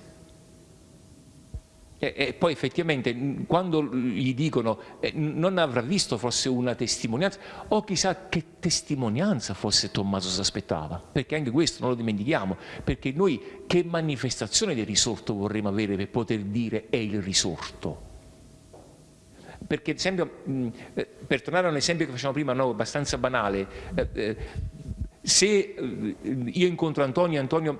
E, e, poi effettivamente quando gli dicono eh, non avrà visto forse una testimonianza o chissà che testimonianza forse Tommaso si aspettava perché anche questo non lo dimentichiamo perché noi che manifestazione del risorto vorremmo avere per poter dire è il risorto? Perché ad esempio eh, per tornare a un esempio che facciamo prima no, abbastanza banale eh, eh se io incontro Antonio Antonio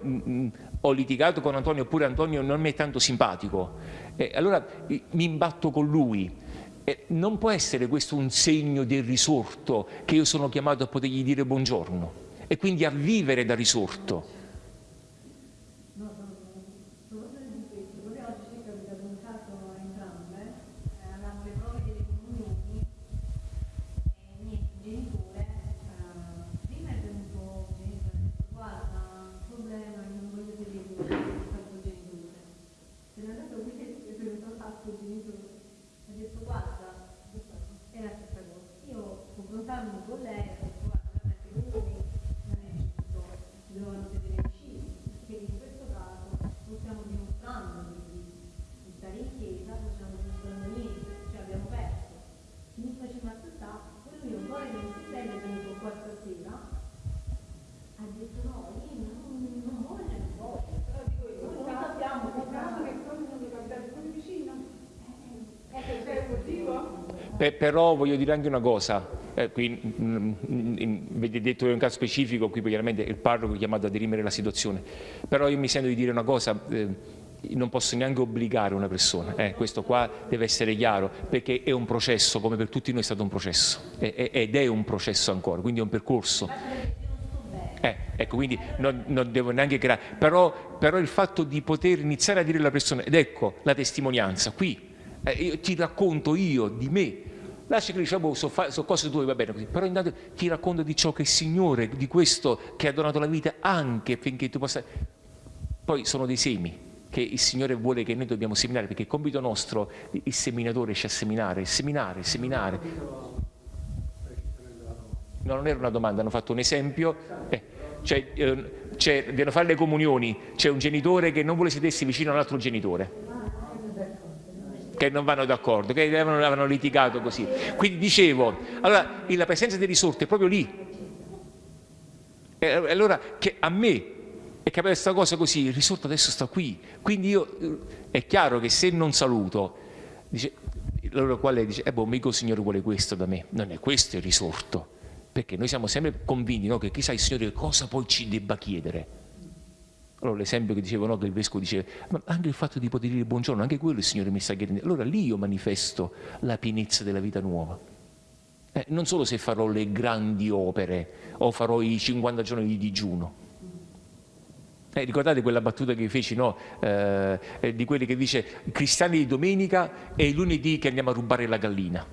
ho litigato con Antonio oppure Antonio non mi è tanto simpatico eh, allora mi imbatto con lui. Eh, non può essere questo un segno del risorto che io sono chiamato a potergli dire buongiorno e quindi a vivere da risorto. Beh, però voglio dire anche una cosa, eh, qui, mh, in, avete detto in un caso specifico, qui chiaramente il parroco è chiamato a dirimere la situazione, però io mi sento di dire una cosa, eh, non posso neanche obbligare una persona, eh, questo qua deve essere chiaro, perché è un processo, come per tutti noi è stato un processo, ed è un processo ancora, quindi è un percorso. Eh, ecco, quindi non, non, devo neanche creare, però, però il fatto di poter iniziare a dire alla persona, ed ecco la testimonianza, qui eh, io ti racconto io di me, lascia che diciamo sono so cose tue, va bene così, però intanto ti racconto di ciò che il Signore, di questo che ha donato la vita anche affinché tu possa... Poi sono dei semi che il Signore vuole che noi dobbiamo seminare, perché il compito nostro, il seminatore esce a seminare, seminare, seminare. No, non era una domanda, hanno fatto un esempio. Eh, cioè, eh, devono fare le comunioni, c'è un genitore che non vuole sedersi vicino a un altro genitore che non vanno d'accordo, che avevano, avevano, litigato così. Quindi dicevo, allora la presenza delle risorse è proprio lì. E allora che a me è capita questa cosa così, il risorto adesso sta qui. Quindi io, eh, è chiaro che se non saluto, dice, allora quale dice, eh boh, mica il Signore vuole questo da me. Non è questo il risorto. Perché noi siamo sempre convinti no, che chissà il Signore cosa poi ci debba chiedere. Allora l'esempio che dicevo, no, che il vescovo diceva, ma anche il fatto di poter dire buongiorno, anche quello il Signore mi sta chiedendo. Allora lì io manifesto la pienezza della vita nuova. Eh, non solo se farò le grandi opere o farò i 50 giorni di digiuno. Eh, ricordate quella battuta che feci, no? eh, di quelli che dice cristiani di domenica e lunedì che andiamo a rubare la gallina.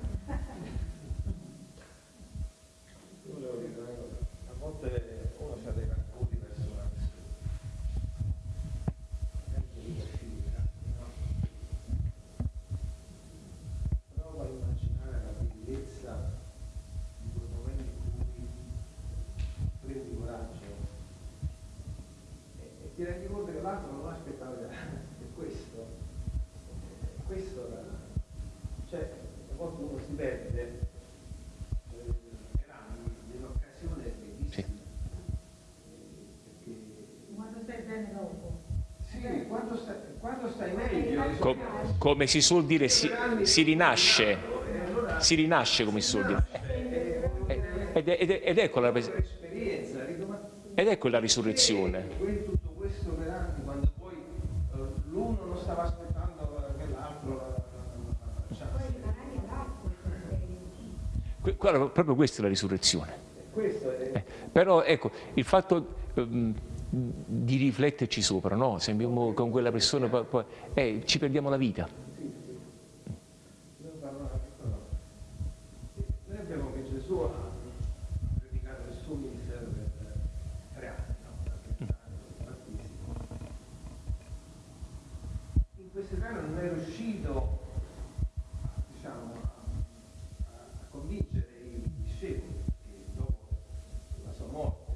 Come si suol dire, si, si rinasce, si rinasce come si suol dire. Ed, ed, ed, ecco la, ed ecco la risurrezione. Tutto questo per anni, quando poi l'uno non stava aspettando che l'altro proprio questa è la risurrezione. Eh, però ecco, il fatto um, di rifletterci sopra, no? Sembriamo con quella persona, poi, poi eh, ci perdiamo la vita. Noi abbiamo che Gesù ha predicato il suo ministero per tre anni, In questi tre anni non è riuscito diciamo, a convincere i discepoli che dopo la sua morte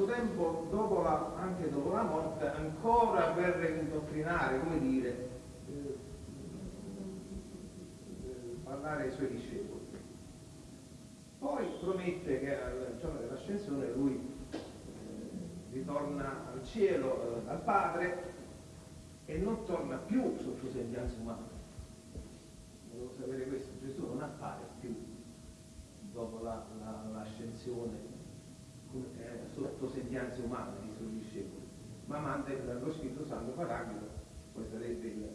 questo tempo, dopo la, anche dopo la morte, ancora per indottrinare, come dire, eh, parlare ai suoi discepoli. Poi promette che al giorno dell'ascensione lui eh, ritorna al cielo eh, dal Padre e non torna più sotto sembianza umana. Devo sapere questo, Gesù non appare più dopo l'ascensione la, la, sotto sembianze umane, ma manda lo Spirito Santo Paraclito, poi sarebbe il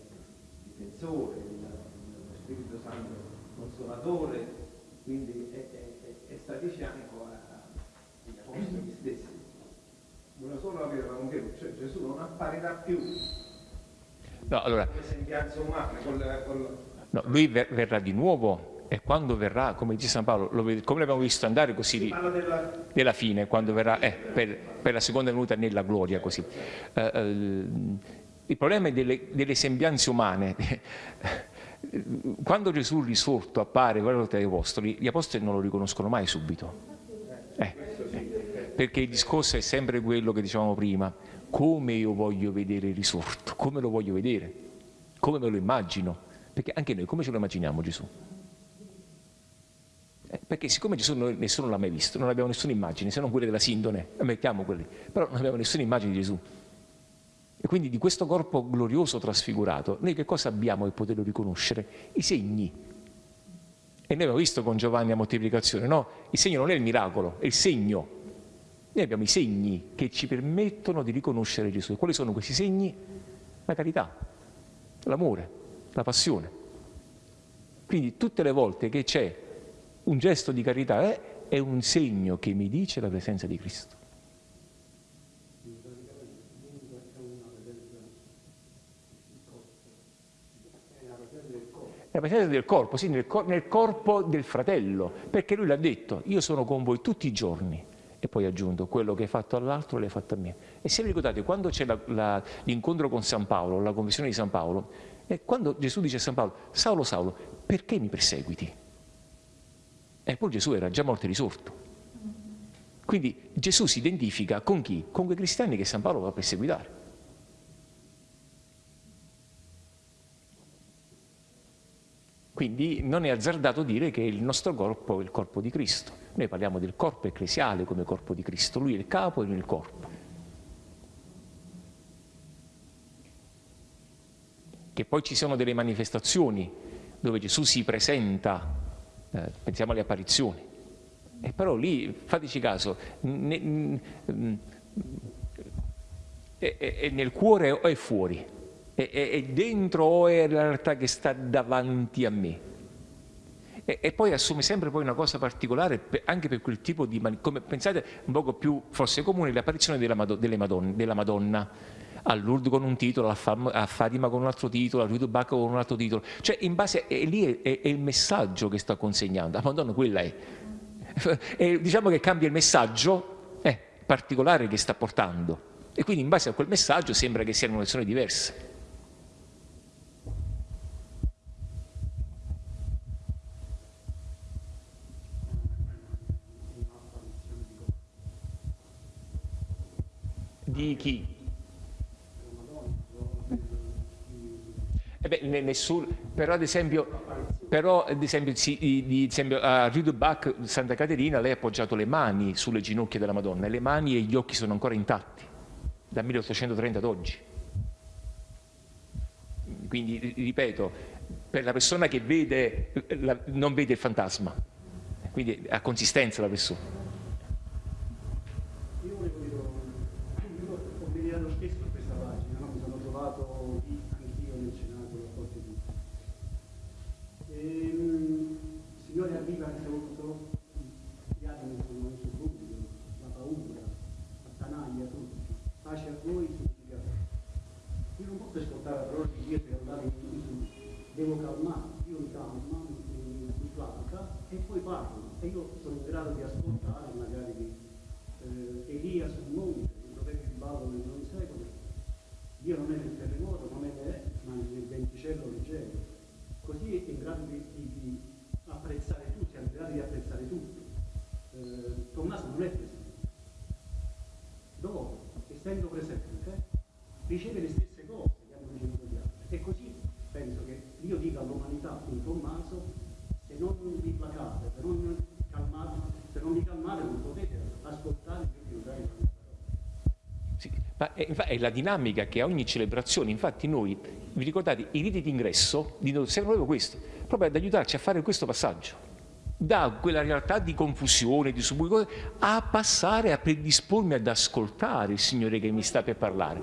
difensore, il, lo Spirito Santo Consolatore, quindi è, è, è, sta di fianco agli apostoli stessi. Una sola vera conchero, cioè Gesù non apparirà più no, allora, umana, con, con, no, lui verrà di nuovo e quando verrà, come dice San Paolo, lo, come l'abbiamo visto andare così di, della... della... fine, quando verrà eh, per, per, la seconda venuta nella gloria così. Uh, uh, il problema è delle, delle sembianze umane. Quando Gesù risorto appare guardate agli apostoli, gli apostoli non lo riconoscono mai subito. Eh, eh, perché il discorso è sempre quello che dicevamo prima, come io voglio vedere il risorto, come lo voglio vedere, come me lo immagino, perché anche noi come ce lo immaginiamo Gesù? Eh, perché siccome Gesù noi, nessuno l'ha mai visto, non abbiamo nessuna immagine, se non quelle della sindone, mettiamo quelli, però non abbiamo nessuna immagine di Gesù. E quindi di questo corpo glorioso trasfigurato, noi che cosa abbiamo per poterlo riconoscere? I segni. E noi abbiamo visto con Giovanni la moltiplicazione, no? Il segno non è il miracolo, è il segno. Noi abbiamo i segni che ci permettono di riconoscere Gesù. E quali sono questi segni? La carità, l'amore, la passione. Quindi tutte le volte che c'è un gesto di carità è, è un segno che mi dice la presenza di Cristo. La presenza del corpo, sì, nel, nel, corpo del fratello, perché lui l'ha detto, io sono con voi tutti i giorni. E poi aggiunto, quello che hai fatto all'altro l'hai fatto a me. E se vi ricordate, quando c'è l'incontro con San Paolo, la conversione di San Paolo, e quando Gesù dice a San Paolo, Saulo, Saulo, perché mi perseguiti? Eppure Gesù era già morto e risorto. Quindi Gesù si identifica con chi? Con quei cristiani che San Paolo va a perseguitare. Quindi non è azzardato dire che il nostro corpo è il corpo di Cristo. Noi parliamo del corpo ecclesiale come corpo di Cristo, lui è il capo e noi il corpo. Che poi ci sono delle manifestazioni dove Gesù si presenta eh, pensiamo alle apparizioni. E però lì, fateci caso, è, è, nel cuore o è fuori? È, è, dentro o è la realtà che sta davanti a me? E, e poi assume sempre poi una cosa particolare anche per quel tipo di... come pensate un poco più forse comune l'apparizione della, Madonna, della Madonna a Lourdes con un titolo, a, Fatima con un altro titolo, a Rudubacco con un altro titolo. Cioè in base, è, lì è, è, il messaggio che sta consegnando, la Madonna quella è. E diciamo che cambia il messaggio eh, particolare che sta portando. E quindi in base a quel messaggio sembra che siano lezioni diverse. Di chi? Eh beh, nessun, però ad esempio, però, ad esempio, sì, di, esempio a Riedelbach, Santa Caterina, lei ha appoggiato le mani sulle ginocchia della Madonna e le mani e gli occhi sono ancora intatti, dal 1830 ad oggi. Quindi, ripeto, per la persona che vede, la, non vede il fantasma, quindi ha consistenza la persona. Devo calmare, io mi calma, mi, mi placa e poi parlo. E io sono in grado di ascoltare magari di, eh, Elia sul monte, il profeta di ballo nel non secolo, Dio non è nel terremoto, non è nel, ma nel venticello leggero, così è in grado di, di, di apprezzare tutto, siamo in grado di apprezzare tutto. Eh, Tommaso non è presente. Dopo, essendo presente, riceve le stesse cose che hanno ricevuto gli altri. E così penso che io dico all'umanità in Tommaso, se non vi placate, se non calmate, se non vi calmate non potete ascoltare più che usare questa sì, ma è, è, la dinamica che a ogni celebrazione, infatti noi, vi ricordate, i riti d'ingresso servono proprio questo, proprio ad aiutarci a fare questo passaggio. Da quella realtà di confusione, di subbuglio, a passare a predispormi ad ascoltare il Signore che mi sta per parlare.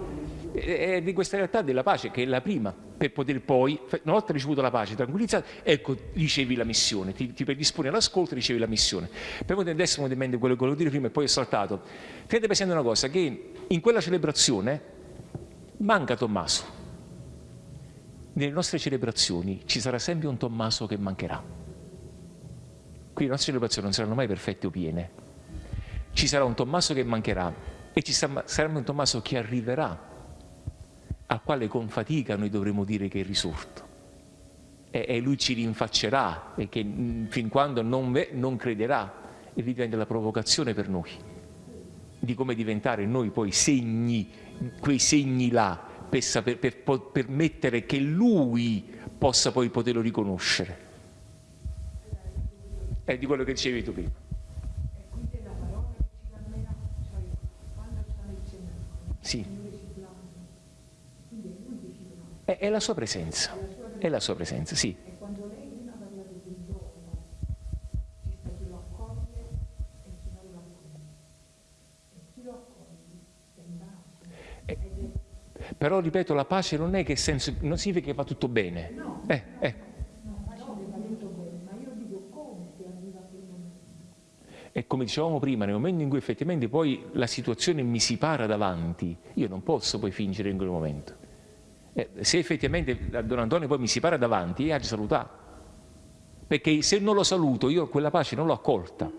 È di questa realtà della pace che è la prima, per poter poi, una volta ricevuto la pace, tranquillizzato, ecco, ricevi la missione, ti, ti predisponi all'ascolto e ricevi la missione. Per voi adesso mi mente quello che volevo dire prima e poi ho saltato. Tenete presente una cosa, che in quella celebrazione manca Tommaso. Nelle nostre celebrazioni ci sarà sempre un Tommaso che mancherà Qui le nostre celebrazioni non saranno mai perfette o piene. Ci sarà un Tommaso che mancherà e ci sarà un Tommaso che arriverà, al quale con fatica noi dovremo dire che è risorto. E, e lui ci rinfaccerà e che mm, fin quando non, non crederà e lì diventa la provocazione per noi di come diventare noi poi segni, quei segni là, per, saper, per permettere che lui possa poi poterlo riconoscere è di quello che dicevi tu prima. Sì. è, è la sua presenza, è la sua presenza, sì. Eh, però ripeto, la pace non è che senso, non significa che va tutto bene. No. Eh, E come dicevamo prima, nel momento in cui effettivamente poi la situazione mi si para davanti, io non posso poi fingere in quel momento. Eh, se effettivamente Don Antonio poi mi si para davanti, io ha salutato. Perché se non lo saluto, io quella pace non l'ho accolta.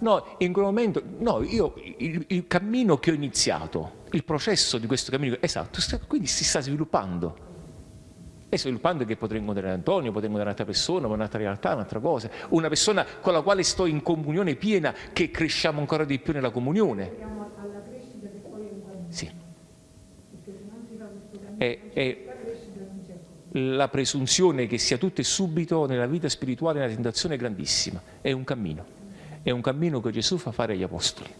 No, in quel momento, no, io il, il, cammino che ho iniziato, il processo di questo cammino, esatto, quindi si sta sviluppando e sviluppando che potrei incontrare Antonio, potrei incontrare un'altra persona, un'altra realtà, un'altra cosa, una persona con la quale sto in comunione piena, che cresciamo ancora di più nella comunione. Sì. È, è la presunzione che sia tutto e subito nella vita spirituale una tentazione grandissima, è un cammino, è un cammino che Gesù fa fare agli Apostoli.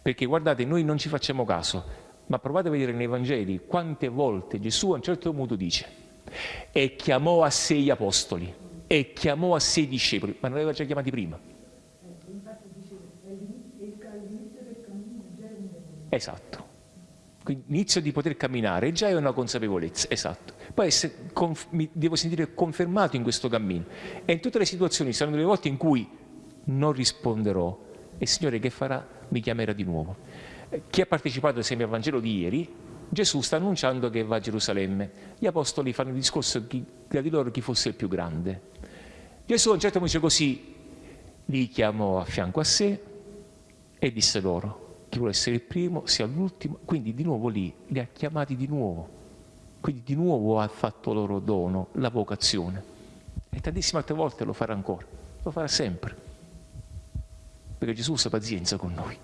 Perché guardate, noi non ci facciamo caso, ma provate a vedere nei Vangeli quante volte Gesù a un certo punto dice e chiamò a sé gli apostoli e chiamò a sé i discepoli, ma non aveva già chiamati prima. Esatto. Quindi l'inizio di poter camminare già è una consapevolezza, esatto. Poi mi devo sentire confermato in questo cammino. E in tutte le situazioni saranno delle volte in cui non risponderò e il Signore che farà? Mi chiamerà di nuovo. Chi ha partecipato esempio al Vangelo di ieri, Gesù sta annunciando che va a Gerusalemme. Gli apostoli fanno il discorso tra di loro chi fosse il più grande. Gesù a un certo punto dice così, li chiamò a fianco a sé e disse loro, chi vuole essere il primo sia l'ultimo, quindi di nuovo lì, li ha chiamati di nuovo. Quindi di nuovo ha fatto loro dono, la vocazione. E tantissime altre volte lo farà ancora, lo farà sempre. Perché Gesù sa pazienza con noi.